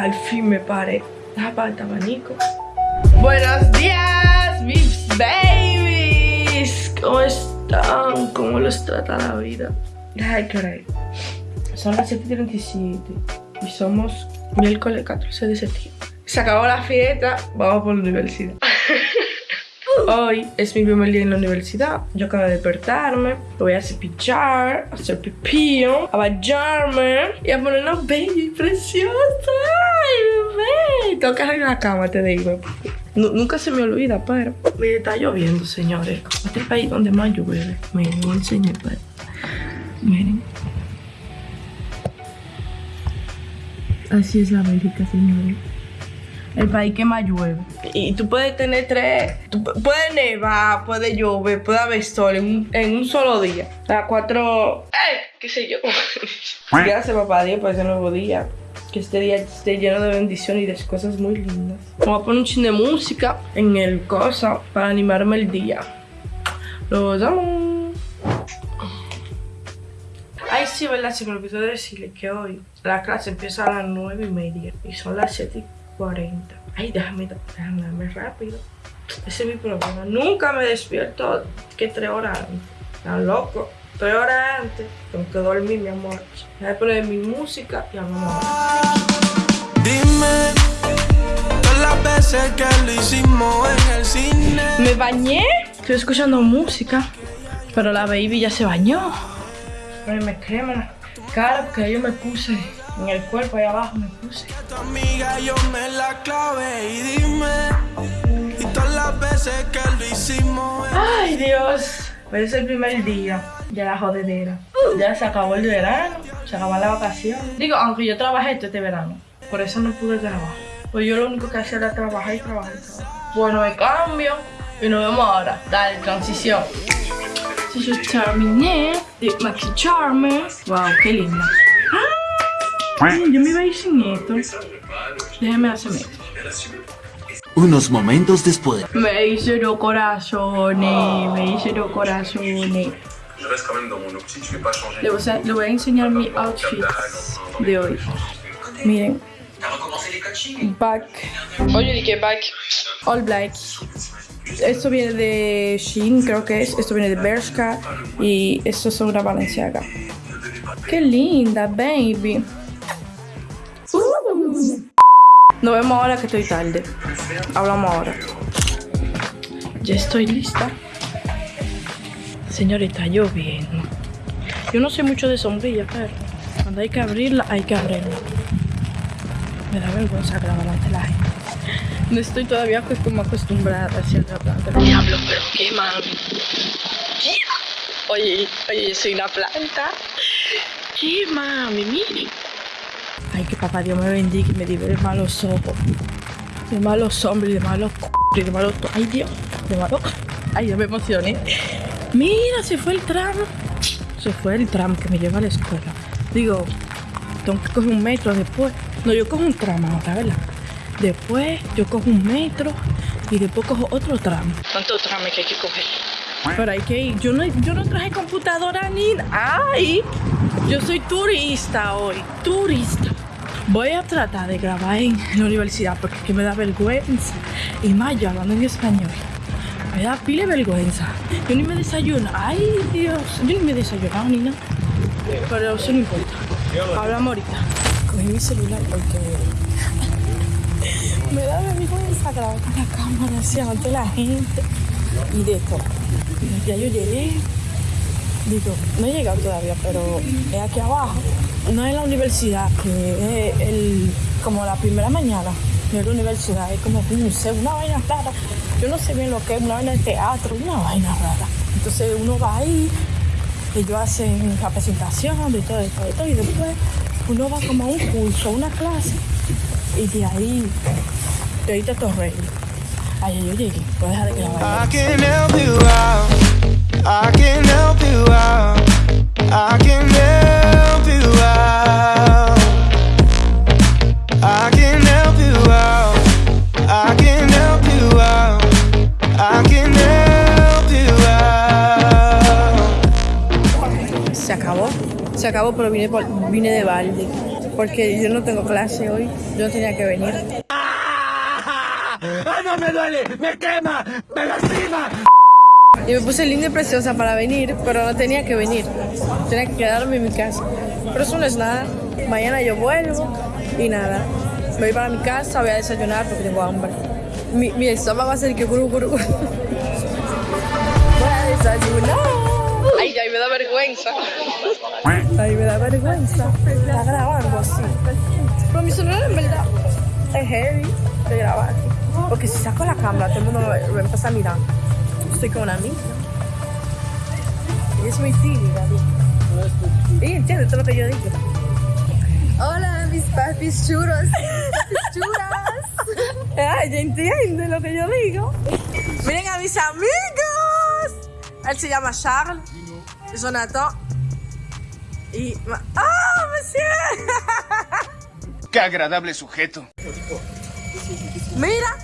al fin me paré. Tapa el abanico. Buenos días, mis babies. ¿Cómo están? ¿Cómo los trata la vida? Ay, caray. Son las 7.37 y somos miércoles 14 de septiembre. Se acabó la fiesta, vamos por la universidad. Hoy es mi primer día en la universidad. Yo acabo de despertarme. Voy a cepillar, a hacer pipí, a bañarme y a poner una baby preciosa. ¡Ay, bebé! Tengo que arreglar la cama, te digo. nunca se me olvida, pero. Mire, está lloviendo, señores. Este país donde más llueve. Miren, voy a enseñar, Miren. Así es la América, señores el país que más llueve. Y tú puedes tener tres, puede nevar, puede llover, puede haber sol en un, solo día. O sea, cuatro, ¡eh! ¿Qué sé yo? Gracias papá Dios por ese nuevo día. Que este día esté lleno de bendición y de cosas muy lindas. Vamos a poner un chin de música en el cosa para animarme el día. Los amo. Ay, sí, ¿verdad? Se me olvidó decirle que hoy la clase empieza a las nueve y media y son las 7 40. Ay, déjame, déjame darme rápido. Ese es mi problema. Nunca me despierto que tres horas antes. Loco. Tres horas antes. Tengo que dormir, mi amor. Voy a poner mi música y vamos Dime todas las veces que lo hicimos en el cine. Me bañé. Estoy escuchando música. Pero la baby ya se bañó. me crema cara porque yo me puse en el cuerpo ahí abajo me puse. Ay Dios, hoy es el primer día de la jodedera. Ya se acabó el verano, se acabó la vacación. Digo, aunque yo trabajé este verano, por eso no pude trabajar. Pues yo lo único que hacía era trabajar y trabajar y trabajar. Bueno, me cambio y nos vemos ahora. Dale, transición. Eso es Charming de Maxi Charmer. Wow, qué linda yo me iba a ir sin esto. Déjame hacerme esto. Unos momentos después. Me hice los corazones, me hice los corazones. Le voy, a, le voy a enseñar mi outfit de hoy. Miren. Back. Oye, ¿qué back? All black. Esto viene de Shein, creo que es. Esto viene de Bershka. Y esto es una Balenciaga. Qué linda, baby. Nos vemos ahora que estoy tarde. Hablamos ahora. Ya estoy lista. Señorita, lloviendo. Yo no sé mucho de sombrilla, pero cuando hay que abrirla, hay que abrirla. Me da vergüenza grabar ante la gente. No estoy todavía pues como acostumbrada a hacer la planta. Diablo, pero qué mami. Oye, oye, soy una planta. ¿Qué mami? Miren. Ay, que papá Dios me bendiga y me libre de malos ojos, de malos hombres, de malos c de malos... Ay, Dios, de malos... Ay, yo me emocioné. Mira, se fue el tram. Se fue el tram que me lleva a la escuela. Digo, tengo que coger un metro después. No, yo cojo un tram ahora, ¿verdad? Después yo cojo un metro y después cojo otro tram. ¿Cuántos tramos que hay que coger? Pero hay que ir. Yo no, yo no traje computadora ni... ¡Ay! Yo soy turista hoy. Turista. Voy a tratar de grabar en la universidad porque es que me da vergüenza. Y más yo hablando en español. Me da pile vergüenza. Yo ni me desayuno. Ay, Dios. Yo ni me he desayunado ni nada. Pero eso no importa. Hablamos ahorita. Cogí mi celular porque me da vergüenza grabar con la cámara así ante la gente. Y de todo. Ya yo llegué. Digo, no he llegado todavía, pero es aquí abajo no es la universidad, que es el, como la primera mañana. No es la universidad, es como un museo, una vaina rara. Yo no sé bien lo que es, una vaina de teatro, una vaina rara. Entonces uno va ahí, ellos hacen la presentación de todo, esto, de todo, y después uno va como a un curso, una clase, y de ahí, de ahí te torre. Ahí yo llegué, puedes dejar de que la vaya. I can help you out. I can help you out. I can help acabó. Se acabó, pero vine, vine de balde. porque yo no tengo clase hoy, yo no tenía que venir. ¡Ah, no me duele! ¡Me quema! ¡Me lastima! Y me puse linda y preciosa para venir, pero no tenía que venir. Tenía que quedarme en mi casa. Pero eso no es nada. Mañana yo vuelvo y nada. Me voy para mi casa, voy a desayunar porque tengo hambre. Mi, mi estómago va a ser que guru, guru. Voy a desayunar. Ay, me da vergüenza. Ay, me da vergüenza. Está grabando así. Pero mi celular en verdad es heavy de grabar. Porque si saco la cámara, todo el mundo me, empieza a mirar. Estoy con una amiga. Ella es muy tímida. Ella entiende todo lo que yo digo. Hola, mis papis churos. Papis churas. Ay, entiende lo que yo digo. Miren a mis amigos. Él se llama Charles. Jonathan. Y... ¡Ah, monsieur! ¡Qué agradable sujeto! ¡Mira!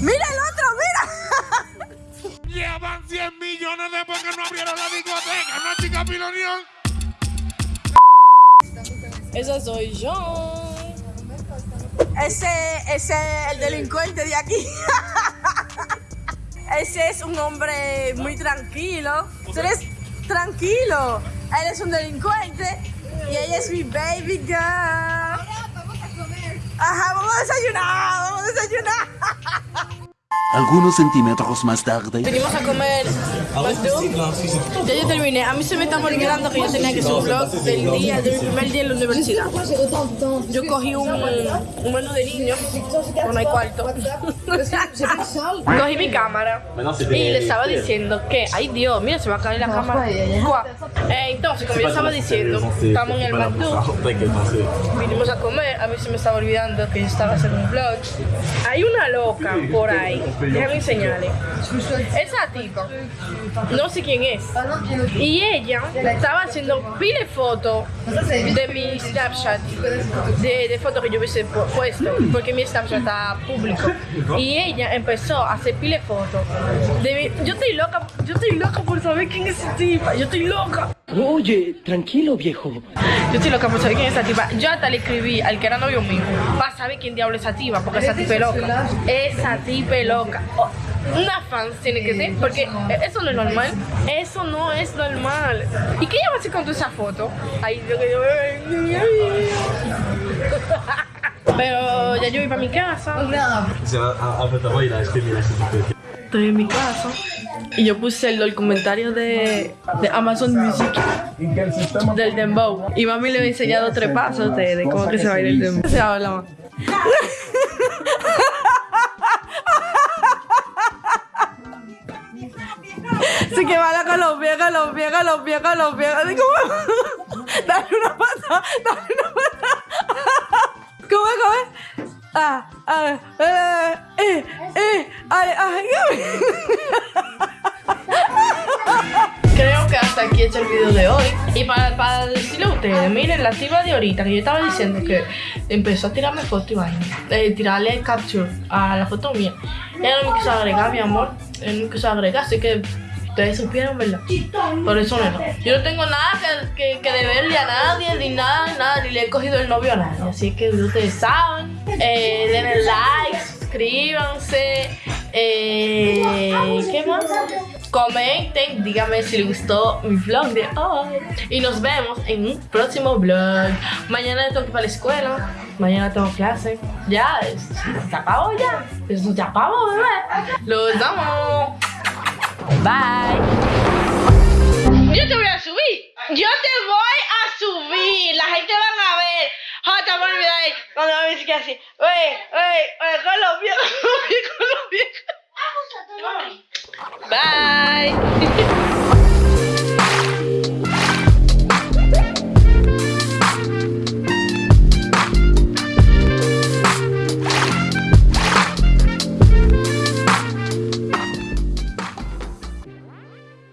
¡Mira el otro, mira! Llevan 100 millones después que no abrieron la discoteca, ¿no, chica Pilonión? Esa soy yo. Ese, ese es el delincuente de aquí. Ese es un hombre muy tranquilo. Tú eres tranquilo. Él es un delincuente y ella es mi baby girl. Vamos a comer. Ajá, vamos a desayunar, vamos a desayunar. Algunos centímetros más tarde. Venimos a comer. Ya yo terminé. A mí se me está olvidando que yo tenía que hacer un vlog del día, del primer día en la universidad. Yo cogí un, un menú de pero no hay cuarto. cogí mi cámara y le estaba diciendo que, ay Dios, mira, se va a caer la cámara. Entonces, como yo estaba diciendo, estamos en el McDo, vinimos a comer, a mí se me estaba olvidando que yo estaba haciendo un vlog. Hay una loca por ahí, déjame enseñarle. Esa tipa, no sé quién es. Y ella estaba haciendo pile fotos de mi Snapchat, de, de fotos que yo hubiese pu- puesto, porque mi Snapchat está público. Y ella empezó a hacer pile fotos. De mi- yo estoy loca, yo estoy loca por saber quién es esa tipa, yo estoy loca. Oye, tranquilo, viejo. Yo estoy loca por saber quién es esa tipa. Yo hasta le escribí al que era novio mío para saber quién diablo es esa tipa, porque esa tipa es loca. Esa tipa es loca. Oh, una fan tiene que ser, porque eso no es normal. Eso no es normal. ¿Y qué ella va a hacer con toda esa foto? Ahí lo que yo Pero ya yo voy para mi casa. Estoy en mi casa. Y yo puse el documentario de, de Amazon Music del Dembow. Y mami le he enseñado tres pasos de, de cómo que se baila el Dembow. Se habla más. Sí que va los pies, con los pies. Así como... Dale una pata, dale una pata. ¿Cómo es, cómo es? Ah, ah, eh, eh, eh, ay, ay, Creo que hasta aquí he hecho el video de hoy. Y para, para decirle a ustedes, miren, la tipa de ahorita que yo estaba diciendo que empezó a tirarme foto y vaina, eh, tirarle capture a la foto mía. Ella no me quiso agregar, mi amor. Él no me quiso agregar, así que ustedes supieron, ¿verdad? Por eso no. Yo no tengo nada que, que, que deberle a nadie, ni nada, nada, ni le he cogido el novio a nadie. Así que ustedes saben, eh, denle like, suscríbanse, eh, ¿qué más? Comenten, díganme si les gustó mi vlog de hoy. Y nos vemos en un próximo vlog. Mañana tengo que ir para la escuela. Mañana tengo clase. Ya, se acabó ya. Eso se acabó, bebé. Los amo. Bye. Yo te voy a subir. Yo te voy a subir. La gente va a ver. Jota, por olvidar ahí. Cuando me dice que así. Oye, oye, oye, con los pies, con los pies, con los pies. Bye.